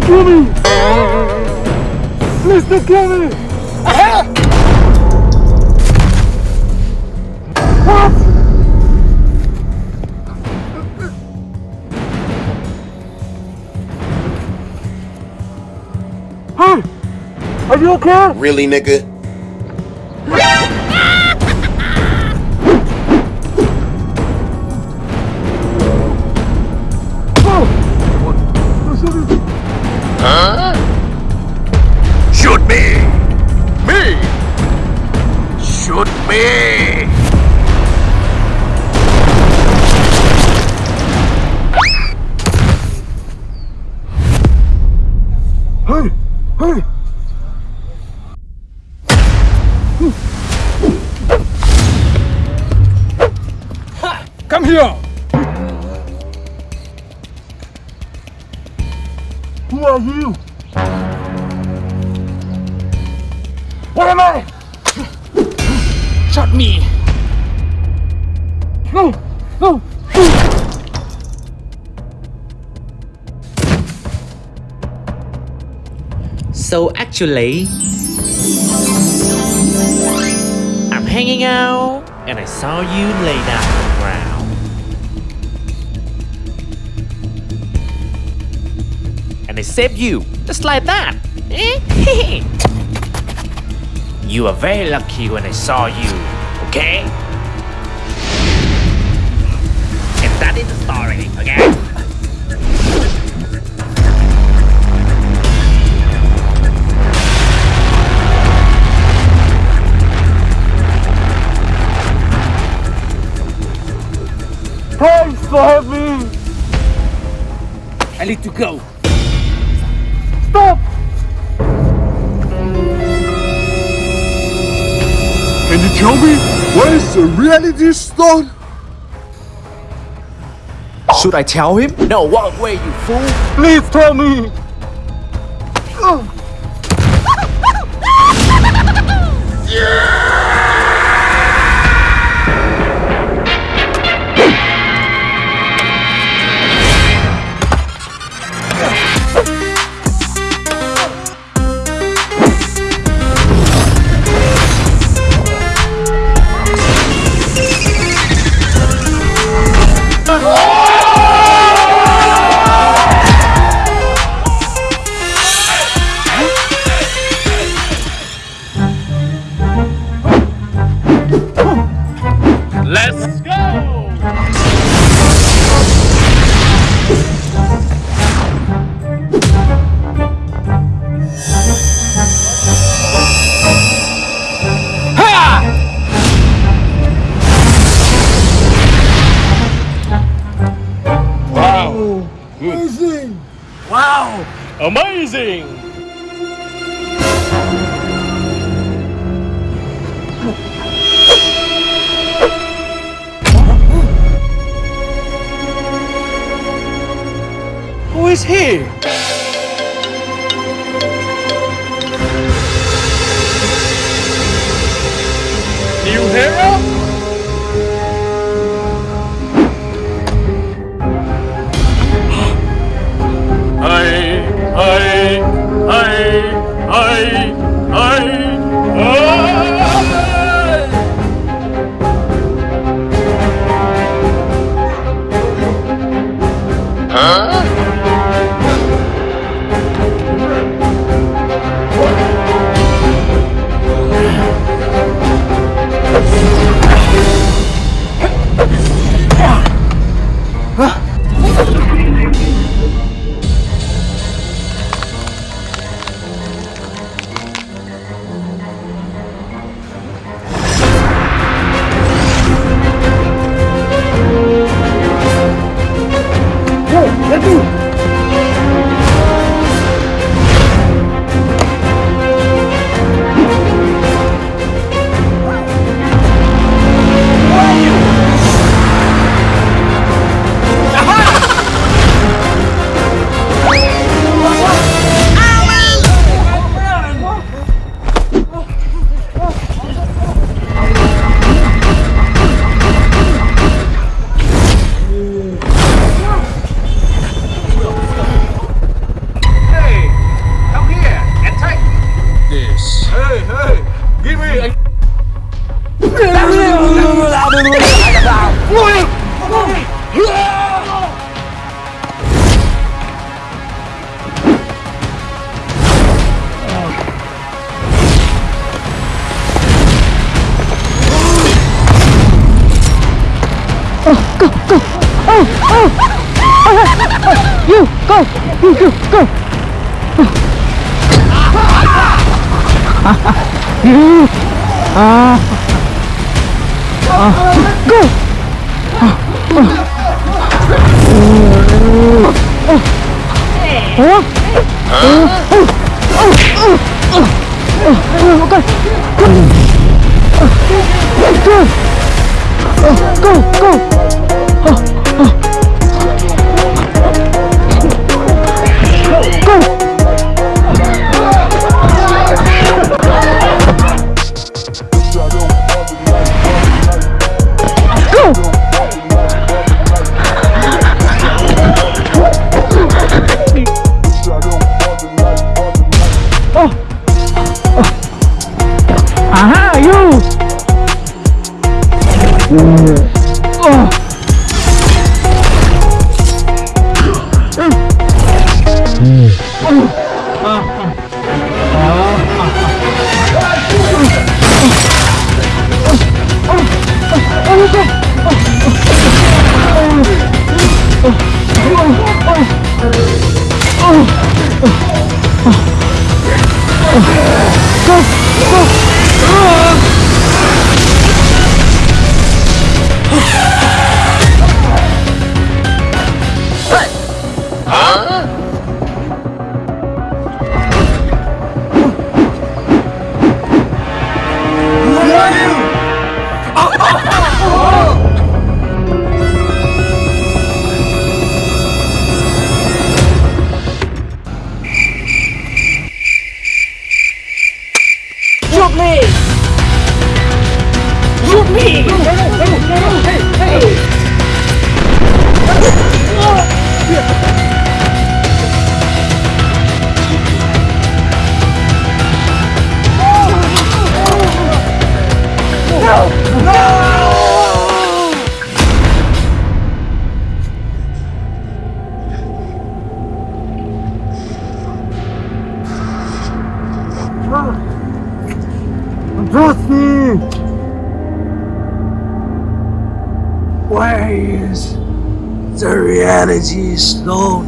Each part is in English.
kill me! Please don't kill me! What? Hey! Are you okay? Really, nigga? Me! Hey! Hey! Come here! Who are you? What am I? Shot me! No! No! So actually, I'm hanging out and I saw you lay down on the ground. And I saved you, just like that. Eh? You were very lucky when I saw you, okay? And that is the story, okay? Thanks for helping me! I need to go. Can you tell me what is the reality stone? Should I tell him? No, walk away, you fool! Please tell me! Let's Amazing! Amazing! Who is he? New hero? Hey, You go! You you go! You ah ah go! Go! Go! Shoot Is the reality is stone?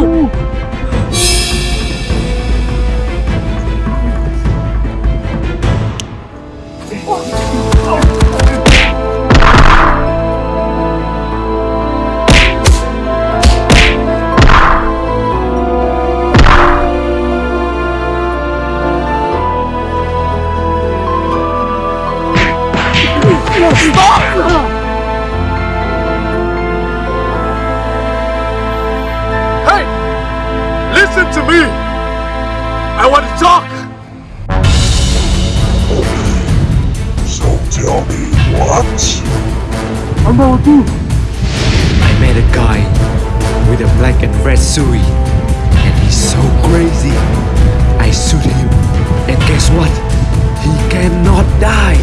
I I want talk! So tell me what? About you! I met a guy with a black and red suit, and he's so crazy. I shoot him, and guess what? He cannot die.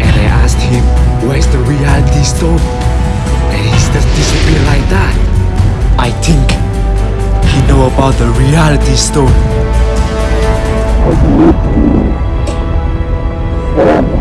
And I asked him, "Where's the reality stone?" And he just disappeared like that. I think he know about the reality stone. Thank you.